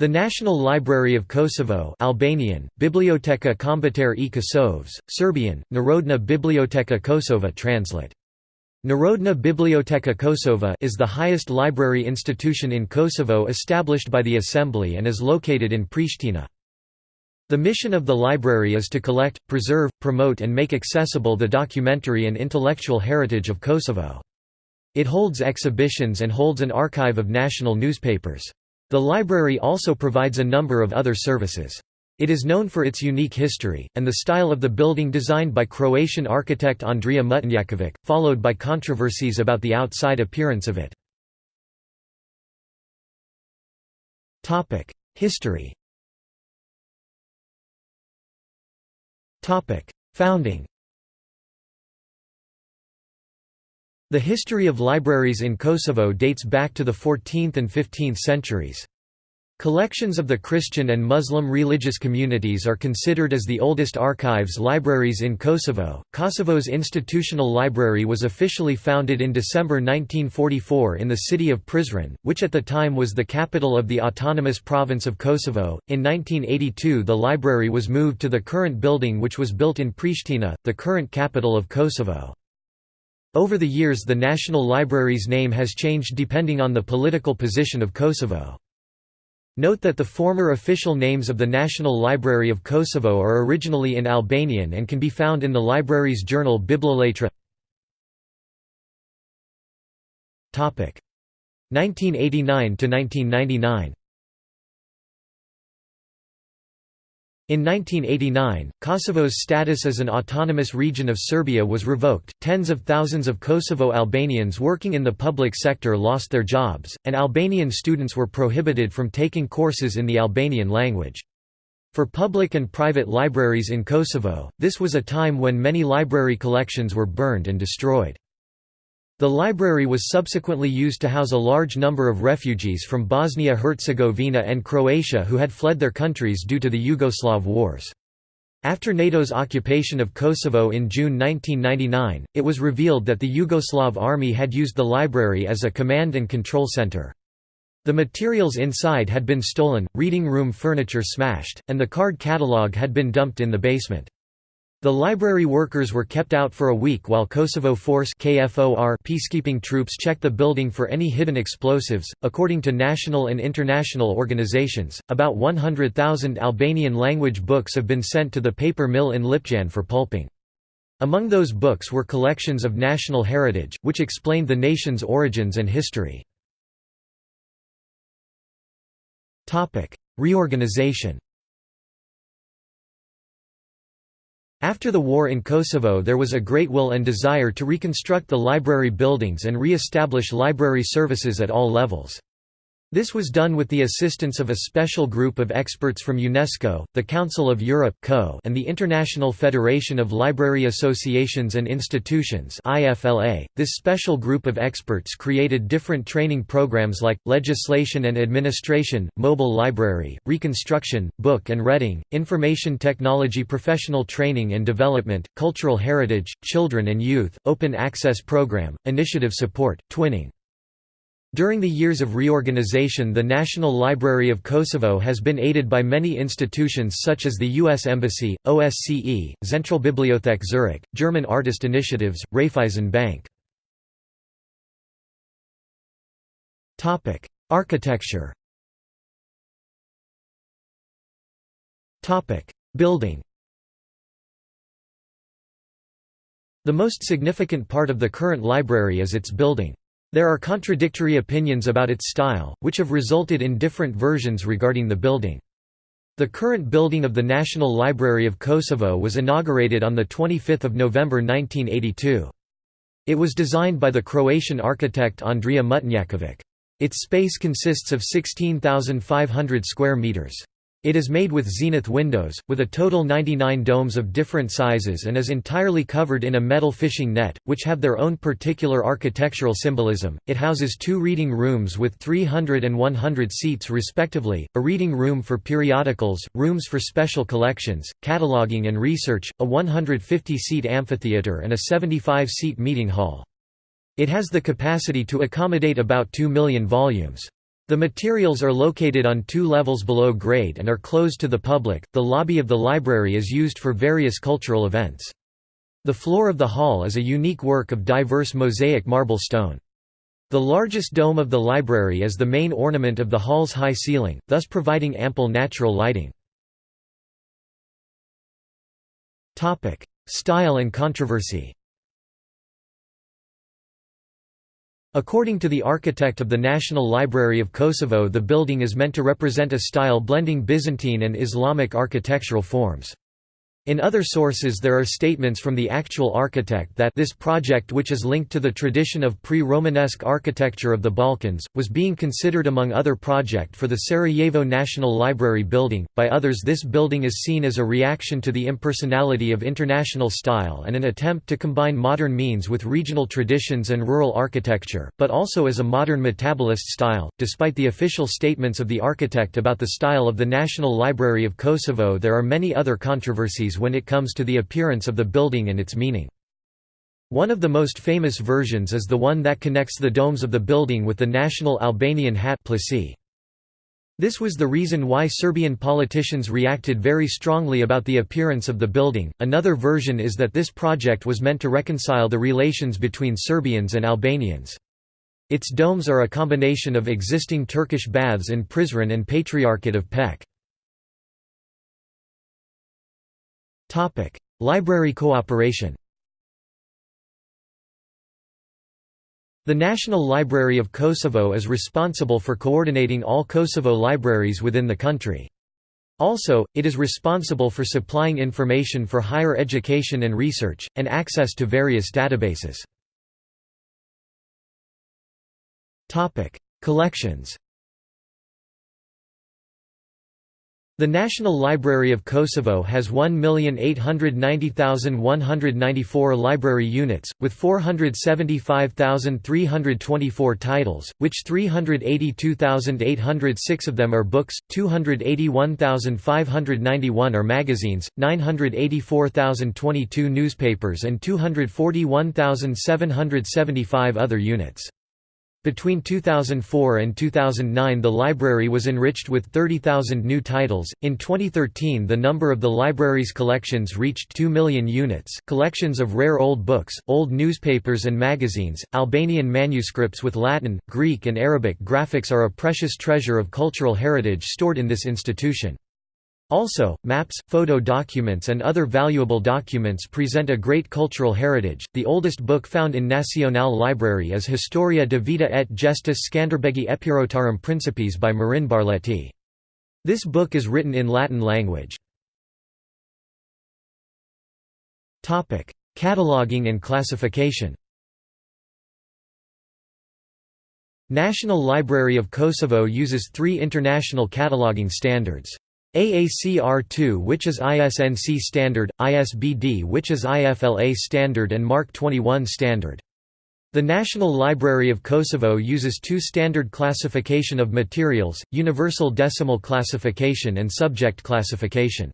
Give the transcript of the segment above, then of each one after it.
The National Library of Kosovo Albanian, Biblioteka Kombëtare e Kosovës, Serbian, Narodna Biblioteka Kosova translate. Narodna Biblioteka Kosova is the highest library institution in Kosovo established by the Assembly and is located in Pristina. The mission of the library is to collect, preserve, promote and make accessible the documentary and intellectual heritage of Kosovo. It holds exhibitions and holds an archive of national newspapers. The library also provides a number of other services. It is known for its unique history, and the style of the building designed by Croatian architect Andrija Mutnjaković, followed by controversies about the outside appearance of it. History Founding The history of libraries in Kosovo dates back to the 14th and 15th centuries. Collections of the Christian and Muslim religious communities are considered as the oldest archives libraries in Kosovo. Kosovo's institutional library was officially founded in December 1944 in the city of Prizren, which at the time was the capital of the autonomous province of Kosovo. In 1982, the library was moved to the current building, which was built in Pristina, the current capital of Kosovo. Over the years the National Library's name has changed depending on the political position of Kosovo. Note that the former official names of the National Library of Kosovo are originally in Albanian and can be found in the library's journal Biblioletra. 1989–1999 In 1989, Kosovo's status as an autonomous region of Serbia was revoked, tens of thousands of Kosovo Albanians working in the public sector lost their jobs, and Albanian students were prohibited from taking courses in the Albanian language. For public and private libraries in Kosovo, this was a time when many library collections were burned and destroyed. The library was subsequently used to house a large number of refugees from Bosnia-Herzegovina and Croatia who had fled their countries due to the Yugoslav wars. After NATO's occupation of Kosovo in June 1999, it was revealed that the Yugoslav army had used the library as a command and control center. The materials inside had been stolen, reading room furniture smashed, and the card catalogue had been dumped in the basement. The library workers were kept out for a week while Kosovo Force KFOR peacekeeping troops checked the building for any hidden explosives. According to national and international organizations, about 100,000 Albanian language books have been sent to the paper mill in Lipjan for pulping. Among those books were collections of national heritage, which explained the nation's origins and history. Reorganization After the war in Kosovo there was a great will and desire to reconstruct the library buildings and re-establish library services at all levels. This was done with the assistance of a special group of experts from UNESCO, the Council of Europe and the International Federation of Library Associations and Institutions .This special group of experts created different training programs like, legislation and administration, mobile library, reconstruction, book and reading, information technology professional training and development, cultural heritage, children and youth, open access program, initiative support, twinning. During the years of reorganization the National Library of Kosovo has been aided by many institutions such as the U.S. Embassy, OSCE, Zentralbibliothek Zurich, German Artist Initiatives, Raiffeisen Bank. Architecture Building The most significant part of the current library is its building. There are contradictory opinions about its style, which have resulted in different versions regarding the building. The current building of the National Library of Kosovo was inaugurated on 25 November 1982. It was designed by the Croatian architect Andrija Mutnjaković. Its space consists of 16,500 square meters. It is made with zenith windows, with a total 99 domes of different sizes and is entirely covered in a metal fishing net, which have their own particular architectural symbolism. It houses two reading rooms with 300 and 100 seats respectively, a reading room for periodicals, rooms for special collections, cataloging and research, a 150-seat amphitheater and a 75-seat meeting hall. It has the capacity to accommodate about 2 million volumes. The materials are located on two levels below grade and are closed to the public. The lobby of the library is used for various cultural events. The floor of the hall is a unique work of diverse mosaic marble stone. The largest dome of the library is the main ornament of the hall's high ceiling, thus providing ample natural lighting. Style and controversy According to the architect of the National Library of Kosovo the building is meant to represent a style blending Byzantine and Islamic architectural forms. In other sources there are statements from the actual architect that this project which is linked to the tradition of pre-Romanesque architecture of the Balkans, was being considered among other project for the Sarajevo National Library building. By others this building is seen as a reaction to the impersonality of international style and an attempt to combine modern means with regional traditions and rural architecture, but also as a modern metabolist style. Despite the official statements of the architect about the style of the National Library of Kosovo there are many other controversies when it comes to the appearance of the building and its meaning. One of the most famous versions is the one that connects the domes of the building with the national Albanian hat. This was the reason why Serbian politicians reacted very strongly about the appearance of the building. Another version is that this project was meant to reconcile the relations between Serbians and Albanians. Its domes are a combination of existing Turkish baths in Prizren and Patriarchate of Pec. Library cooperation The National Library of Kosovo is responsible for coordinating all Kosovo libraries within the country. Also, it is responsible for supplying information for higher education and research, and access to various databases. Collections The National Library of Kosovo has 1,890,194 library units, with 475,324 titles, which 382,806 of them are books, 281,591 are magazines, 984,022 newspapers and 241,775 other units. Between 2004 and 2009 the library was enriched with 30,000 new titles. In 2013 the number of the library's collections reached 2 million units. Collections of rare old books, old newspapers and magazines, Albanian manuscripts with Latin, Greek and Arabic graphics are a precious treasure of cultural heritage stored in this institution. Also, maps, photo documents, and other valuable documents present a great cultural heritage. The oldest book found in Nacional Library is Historia de Vita et Gestis Scanderbegi Epirotarum Principes by Marin Barletti. This book is written in Latin language. Topic: Cataloging and classification National Library of Kosovo uses three international cataloging standards. AACR2 which is ISNC standard, ISBD which is IFLA standard and MARC 21 standard. The National Library of Kosovo uses two standard classification of materials, universal decimal classification and subject classification.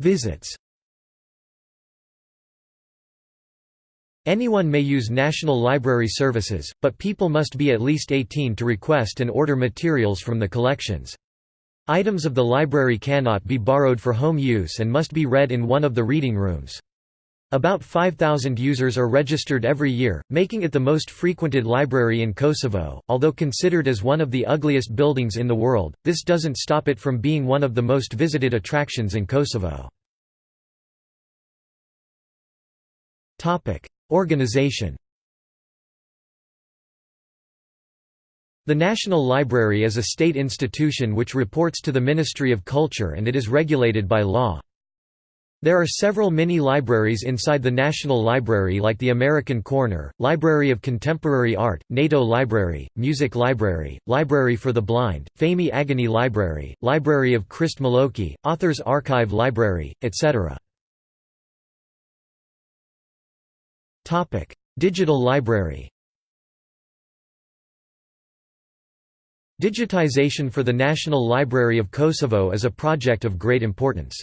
Visits Anyone may use National Library services, but people must be at least 18 to request and order materials from the collections. Items of the library cannot be borrowed for home use and must be read in one of the reading rooms. About 5,000 users are registered every year, making it the most frequented library in Kosovo. Although considered as one of the ugliest buildings in the world, this doesn't stop it from being one of the most visited attractions in Kosovo. Organization The National Library is a state institution which reports to the Ministry of Culture and it is regulated by law. There are several mini-libraries inside the National Library like the American Corner, Library of Contemporary Art, NATO Library, Music Library, Library for the Blind, Fehmi Agani Library, Library of Krist Maloki, Authors Archive Library, etc. Topic: Digital library. Digitization for the National Library of Kosovo is a project of great importance.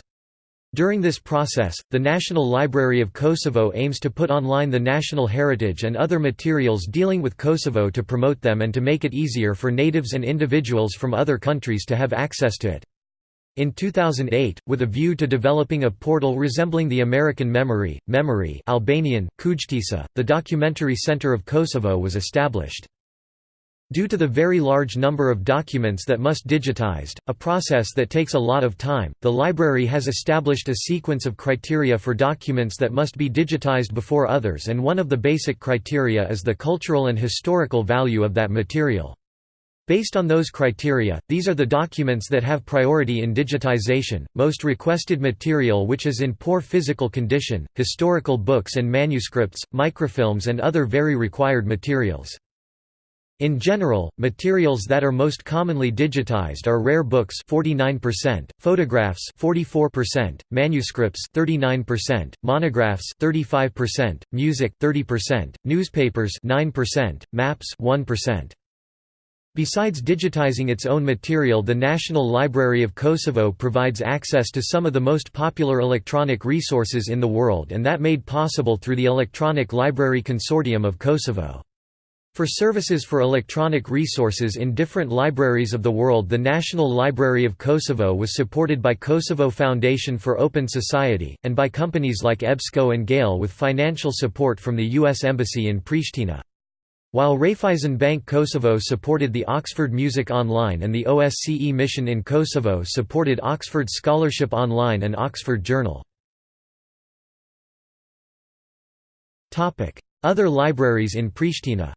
During this process, the National Library of Kosovo aims to put online the national heritage and other materials dealing with Kosovo to promote them and to make it easier for natives and individuals from other countries to have access to it. In 2008, with a view to developing a portal resembling the American Memory, Memory Albanian, Kujtesa, the Documentary Center of Kosovo was established. Due to the very large number of documents that must be digitized, a process that takes a lot of time, the library has established a sequence of criteria for documents that must be digitized before others and one of the basic criteria is the cultural and historical value of that material. Based on those criteria, these are the documents that have priority in digitization, most requested material which is in poor physical condition, historical books and manuscripts, microfilms and other very required materials. In general, materials that are most commonly digitized are rare books 49%, photographs 44%, manuscripts 39%, monographs 35%, music 30%, newspapers 9%, maps 1%. Besides digitizing its own material the National Library of Kosovo provides access to some of the most popular electronic resources in the world and that made possible through the Electronic Library Consortium of Kosovo. For services for electronic resources in different libraries of the world the National Library of Kosovo was supported by Kosovo Foundation for Open Society, and by companies like EBSCO and Gale with financial support from the U.S. Embassy in Pristina. While Raiffeisen Bank Kosovo supported the Oxford Music Online and the OSCE mission in Kosovo supported Oxford Scholarship Online and Oxford Journal. Other libraries in Pristina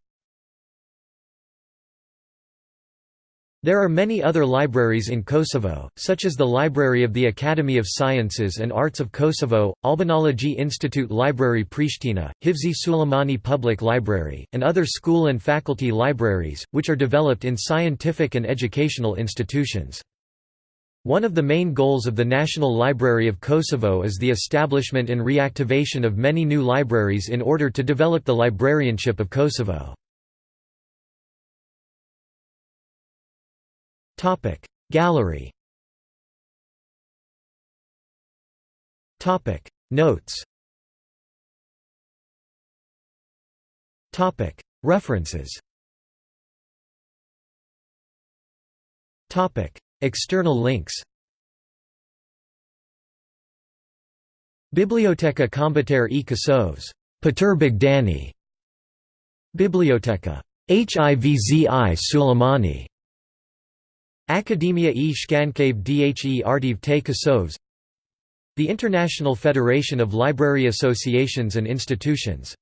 There are many other libraries in Kosovo, such as the Library of the Academy of Sciences and Arts of Kosovo, Albanology Institute Library Pristina, Hivzi Sylejmani Public Library, and other school and faculty libraries, which are developed in scientific and educational institutions. One of the main goals of the National Library of Kosovo is the establishment and reactivation of many new libraries in order to develop the librarianship of Kosovo. Gallery. Notes. Topic. References. Topic. External links. Biblioteca Combater e Kosovs Pjetër Bogdani Biblioteka. Hivzi Sylejmani Akademia e Shkencave dhe Arteve te Kosovës The International Federation of Library Associations and Institutions